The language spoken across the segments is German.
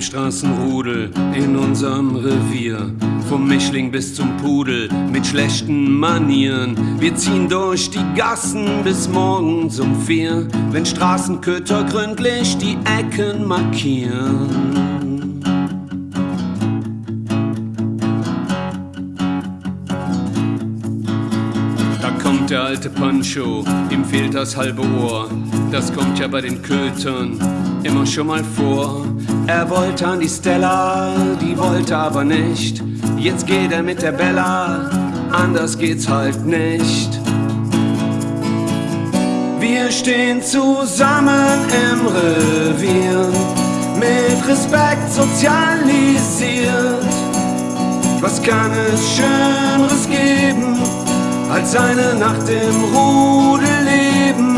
Straßenrudel in unserem Revier. Vom Mischling bis zum Pudel mit schlechten Manieren. Wir ziehen durch die Gassen bis morgens um vier, wenn Straßenköter gründlich die Ecken markieren. Der alte Pancho, ihm fehlt das halbe Ohr. Das kommt ja bei den Kötern immer schon mal vor. Er wollte an die Stella, die wollte aber nicht. Jetzt geht er mit der Bella, anders geht's halt nicht. Wir stehen zusammen im Revier, mit Respekt sozialisiert. Was kann es Schöneres geben? Als eine Nacht im Rudel leben.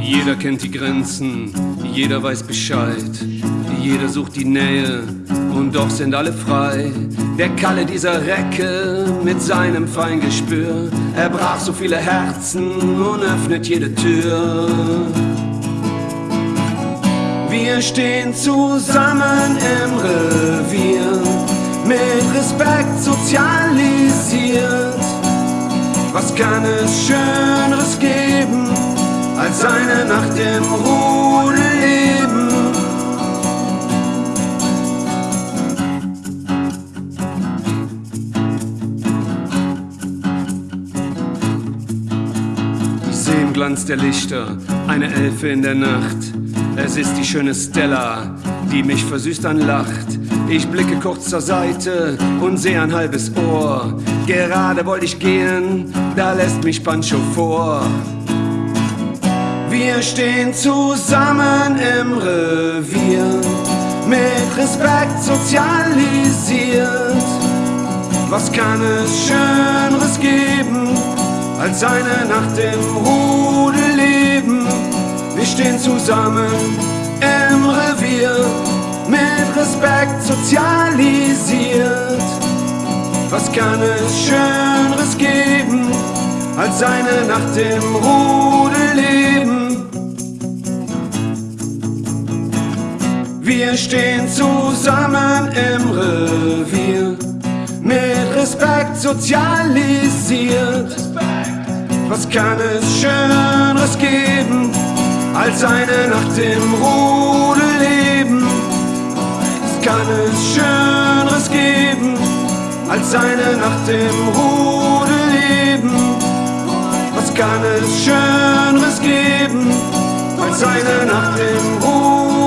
Jeder kennt die Grenzen, jeder weiß Bescheid, jeder sucht die Nähe und doch sind alle frei. Der Kalle dieser Recke mit seinem Feingespür, er brach so viele Herzen und öffnet jede Tür. Wir stehen zusammen im Revier, mit Respekt sozialisiert. Was kann es Schöneres geben, als eine Nacht im Rudel leben? Ich sehe im Glanz der Lichter eine Elfe in der Nacht es ist die schöne Stella, die mich versüßt anlacht. Ich blicke kurz zur Seite und sehe ein halbes Ohr. Gerade wollte ich gehen, da lässt mich Pancho vor. Wir stehen zusammen im Revier, mit Respekt sozialisiert. Was kann es Schöneres geben, als eine Nacht im Rudel? Wir stehen zusammen im Revier, mit Respekt sozialisiert. Was kann es Schöneres geben, als eine Nacht im Rudel leben? Wir stehen zusammen im Revier, mit Respekt sozialisiert. Was kann es Schöneres geben? Als eine Nacht im Rudel leben. Es kann es Schöneres geben, als eine Nacht im Rudel leben. Was kann es Schöneres geben, als eine Nacht im Rudel